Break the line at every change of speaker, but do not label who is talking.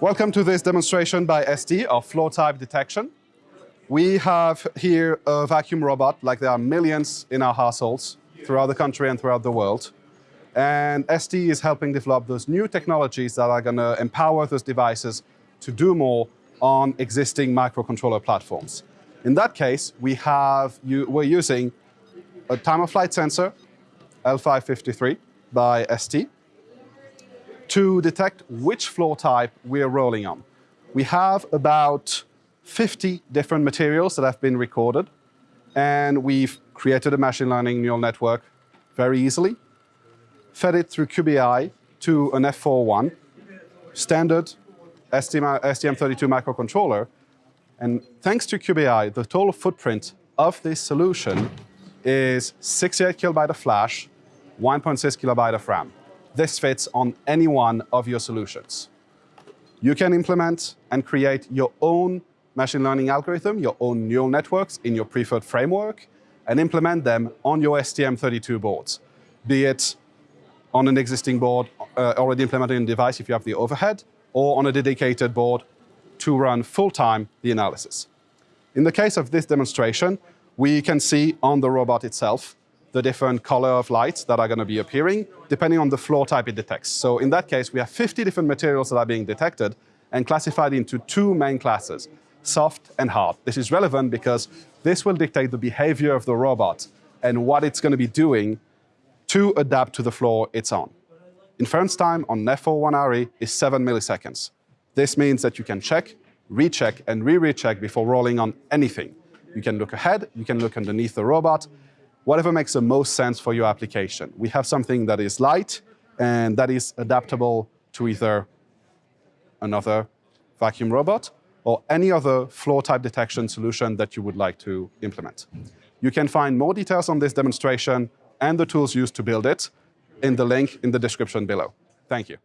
Welcome to this demonstration by ST of floor type detection. We have here a vacuum robot, like there are millions in our households throughout the country and throughout the world. And ST is helping develop those new technologies that are going to empower those devices to do more on existing microcontroller platforms. In that case, we have, we're using a time-of-flight sensor, L553 by ST, to detect which floor type we're rolling on. We have about 50 different materials that have been recorded, and we've created a machine learning neural network very easily, fed it through Cube.AI to an F41, standard STM32 microcontroller, and thanks to Cube.AI, the total footprint of this solution is 68 kilobyte of flash, 1.6 kilobyte of RAM this fits on any one of your solutions. You can implement and create your own machine learning algorithm, your own neural networks in your preferred framework, and implement them on your STM32 boards, be it on an existing board uh, already implemented in device if you have the overhead, or on a dedicated board to run full-time the analysis. In the case of this demonstration, we can see on the robot itself the different color of lights that are going to be appearing, depending on the floor type it detects. So in that case, we have 50 different materials that are being detected and classified into two main classes, soft and hard. This is relevant because this will dictate the behavior of the robot and what it's going to be doing to adapt to the floor it's on. Inference time on F41RE is 7 milliseconds. This means that you can check, recheck, and re-recheck before rolling on anything. You can look ahead, you can look underneath the robot, whatever makes the most sense for your application. We have something that is light and that is adaptable to either another vacuum robot or any other floor type detection solution that you would like to implement. You can find more details on this demonstration and the tools used to build it in the link in the description below. Thank you.